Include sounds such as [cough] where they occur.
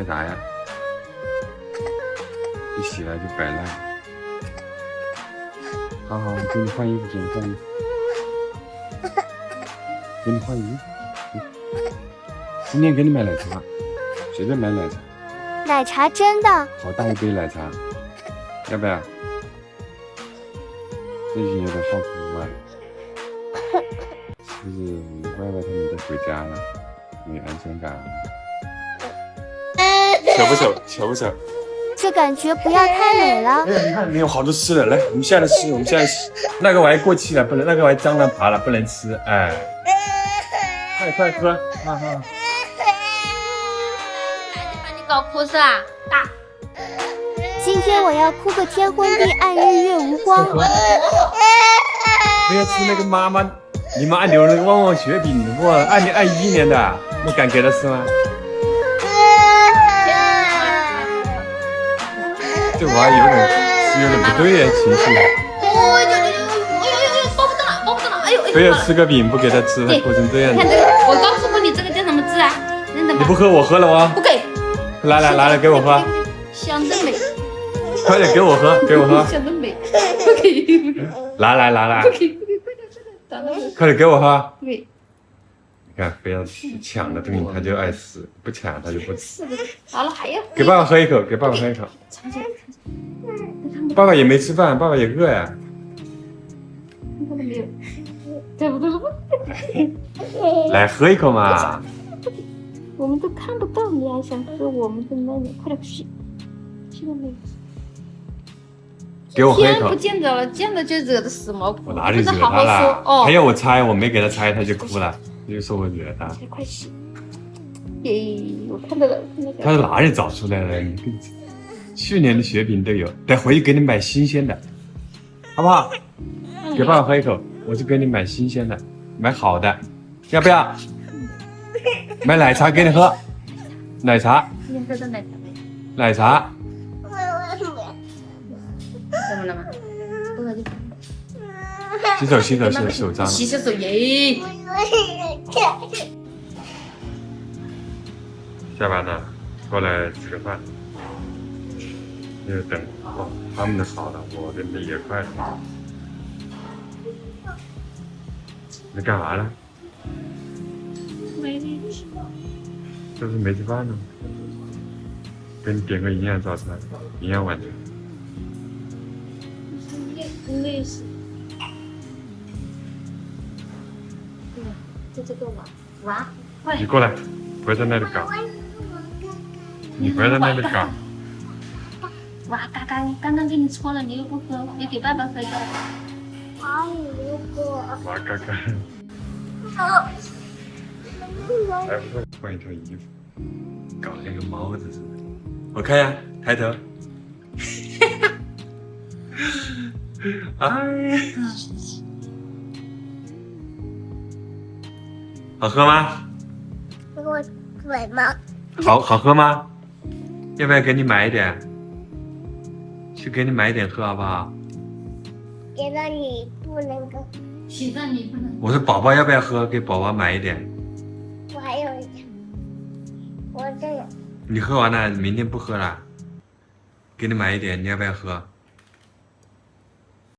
干啥呀？一洗来就摆烂。好好，我给你换衣服，给你换衣服，给你换衣服。今天给你买奶茶，谁在买奶茶。奶茶真的？好大一杯奶茶，要不要？最近有点好哭啊。是不是歪歪他们都回家了？没安全感。丑不巧？巧不巧？这感觉不要太美了。哎呀，你看里面有好多吃的，来，我们现在吃，我们现在吃。那个玩意过期了，不能，那个玩意蟑螂爬了，不能吃。哎，快快喝，哈哈。把你搞哭是吧？大。今天我要哭个天昏地暗，日月无光。不要吃那个妈妈，你妈留了个旺旺雪饼，我二零二一年的，你敢给他吃吗？这娃有点有点不对呀，情绪。哎呦呦呦呦呦呦，抱不动了，抱不动了，哎呦哎呦。非要吃个饼不给他吃，他哭成这样子。看这个，我告诉过你这个叫什么字啊？你不喝我喝了哦。不给。来来来来，给我喝。香的美。快点给我喝，给我喝。香的美。不给。来来来来。不给不给快点快点，快点给我喝。不给。看，非要抢的东西他就爱死，不抢他就不吃。好了，还要。给爸爸喝一口，给爸爸喝一口。爸爸也没吃饭，爸爸也饿呀。来喝一口嘛。我们都看不到，你还想喝我们的奶奶？快点去，去了没有？给我喝一口。不见得了，见了就惹得死毛我哪里惹他了？还要我猜，我没给他猜，他就哭了，就说我惹他。快洗！耶，我看到了，看到了。他在哪里找出来的？你去年的雪饼都有，等回去给你买新鲜的，好不好？给爸爸喝一口，我就给你买新鲜的，买好的，要不要？[laughs] 买奶茶给你喝，奶茶。今天喝的奶茶没？奶茶。洗手，洗手，洗手，手脏了。洗洗手耶。下班了，过来吃个饭。就等哦，他们的好了，我的也快了。你干嘛呢？没吃。这是没吃饭呢。给你点个营养早餐，营养晚餐。累死。对，就这个碗碗，快你过来，不要在那里搞。你不要在那里搞。哇，刚刚刚刚给你搓了，你又不喝，你给爸爸喝一个。阿姨，如果。哇，刚刚。还不错，换一套衣服，搞得跟个猫子似的。我看呀，抬头。[laughs] [laughs] 哎。好喝吗？我嘴吗？好好喝吗？要不要给你买一点？去给你买一点喝好不好？给了你不能喝。现在你不能。我说宝宝要不要喝？给宝宝买一点。我还有一点，我这个。你喝完了，明天不喝了。给你买一点，你要不要喝？